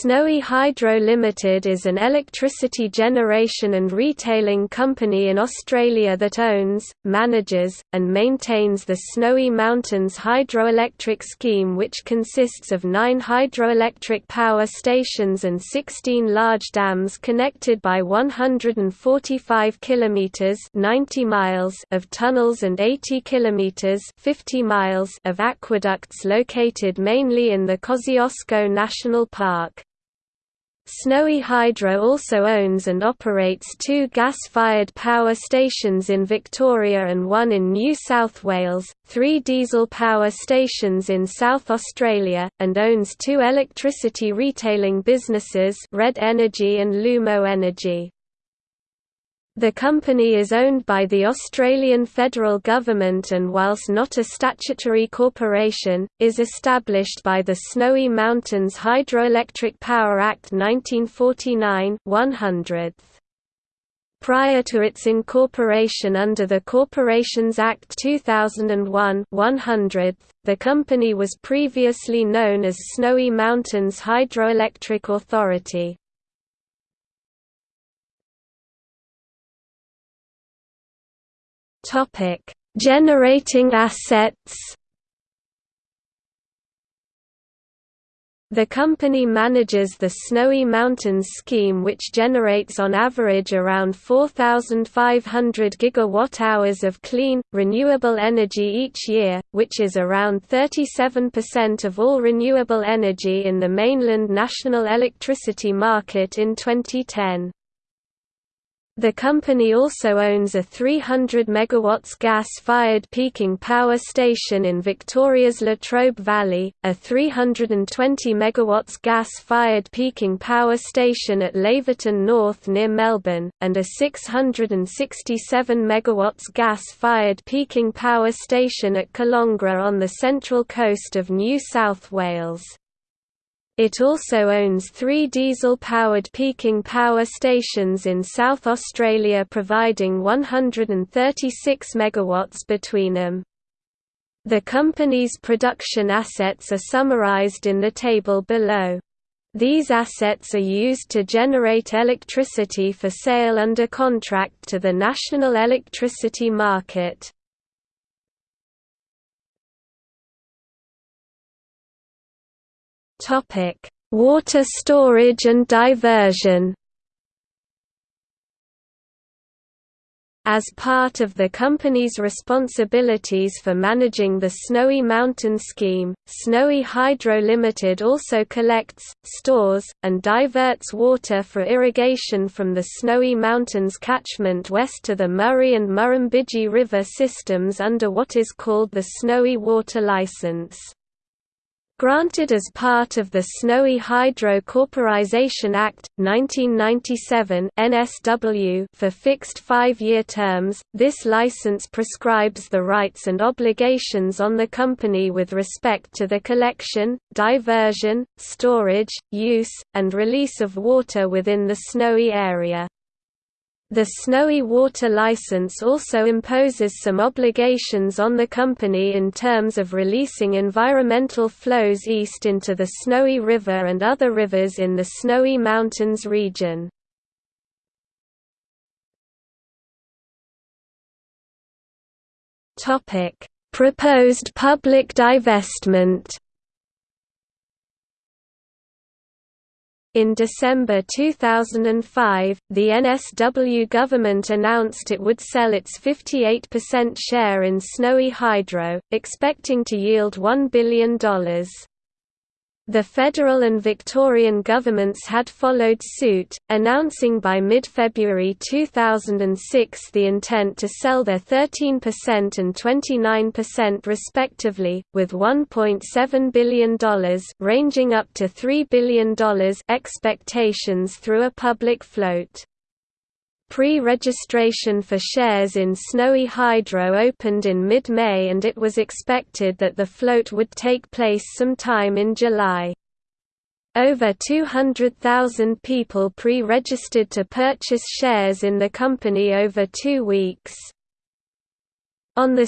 Snowy Hydro Limited is an electricity generation and retailing company in Australia that owns, manages, and maintains the Snowy Mountains hydroelectric scheme which consists of nine hydroelectric power stations and 16 large dams connected by 145 kilometres 90 miles of tunnels and 80 kilometres 50 miles of aqueducts located mainly in the Kosciuszko National Park. Snowy Hydro also owns and operates two gas-fired power stations in Victoria and one in New South Wales, three diesel power stations in South Australia, and owns two electricity retailing businesses Red Energy and Lumo Energy. The company is owned by the Australian federal government and whilst not a statutory corporation, is established by the Snowy Mountains Hydroelectric Power Act 1949 100th. Prior to its incorporation under the Corporations Act 2001 100th, the company was previously known as Snowy Mountains Hydroelectric Authority. Topic: Generating assets. The company manages the Snowy Mountains scheme which generates on average around 4,500 gigawatt-hours of clean, renewable energy each year, which is around 37% of all renewable energy in the mainland national electricity market in 2010. The company also owns a 300 MW gas-fired peaking power station in Victoria's Latrobe Valley, a 320 MW gas-fired peaking power station at Laverton North near Melbourne, and a 667 MW gas-fired peaking power station at Colongra on the central coast of New South Wales. It also owns three diesel-powered peaking power stations in South Australia providing 136 MW between them. The company's production assets are summarised in the table below. These assets are used to generate electricity for sale under contract to the national electricity market. Topic: Water storage and diversion. As part of the company's responsibilities for managing the Snowy Mountain Scheme, Snowy Hydro Limited also collects, stores, and diverts water for irrigation from the Snowy Mountains catchment west to the Murray and Murrumbidgee River systems under what is called the Snowy Water Licence. Granted as part of the Snowy Hydro Corporatisation Act, 1997 NSW for fixed five-year terms, this license prescribes the rights and obligations on the company with respect to the collection, diversion, storage, use, and release of water within the snowy area. The Snowy Water License also imposes some obligations on the company in terms of releasing environmental flows east into the Snowy River and other rivers in the Snowy Mountains region. Proposed public divestment In December 2005, the NSW government announced it would sell its 58% share in Snowy Hydro, expecting to yield $1 billion. The federal and Victorian governments had followed suit, announcing by mid-February 2006 the intent to sell their 13% and 29% respectively, with $1.7 billion ranging up to $3 billion expectations through a public float. Pre-registration for shares in Snowy Hydro opened in mid-May and it was expected that the float would take place sometime in July. Over 200,000 people pre-registered to purchase shares in the company over two weeks. On 2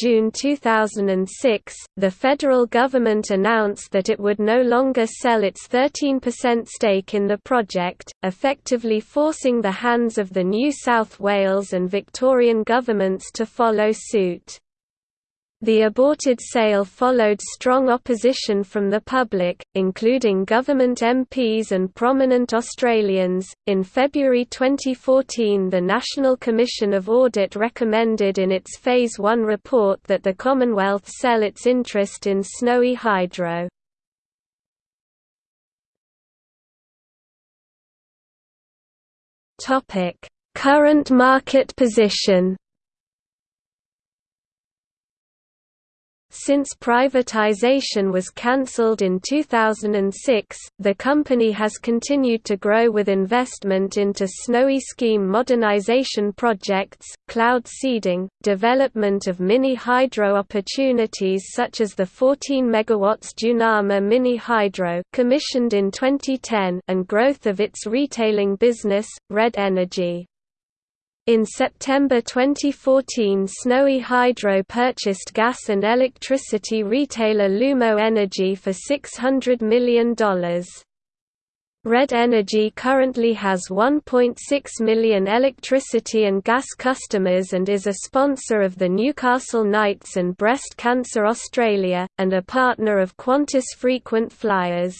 June 2006, the federal government announced that it would no longer sell its 13% stake in the project, effectively forcing the hands of the New South Wales and Victorian governments to follow suit. The aborted sale followed strong opposition from the public, including government MPs and prominent Australians. In February 2014, the National Commission of Audit recommended in its Phase 1 report that the Commonwealth sell its interest in Snowy Hydro. Topic: Current market position. Since privatization was cancelled in 2006, the company has continued to grow with investment into Snowy scheme modernization projects, cloud seeding, development of mini hydro opportunities such as the 14 MW Jounama mini hydro commissioned in 2010 and growth of its retailing business, Red Energy. In September 2014 Snowy Hydro purchased gas and electricity retailer Lumo Energy for $600 million. Red Energy currently has 1.6 million electricity and gas customers and is a sponsor of the Newcastle Knights and Breast Cancer Australia, and a partner of Qantas Frequent Flyers.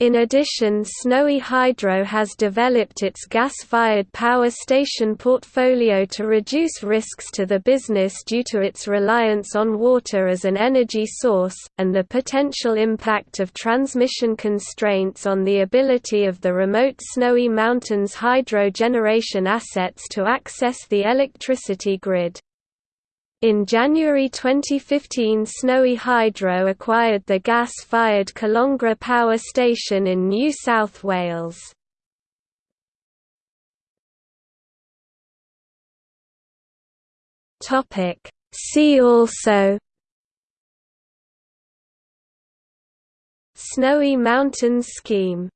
In addition Snowy Hydro has developed its gas-fired power station portfolio to reduce risks to the business due to its reliance on water as an energy source, and the potential impact of transmission constraints on the ability of the remote Snowy Mountains hydro generation assets to access the electricity grid. In January 2015 Snowy Hydro acquired the gas-fired Colongra Power Station in New South Wales. See also Snowy Mountains Scheme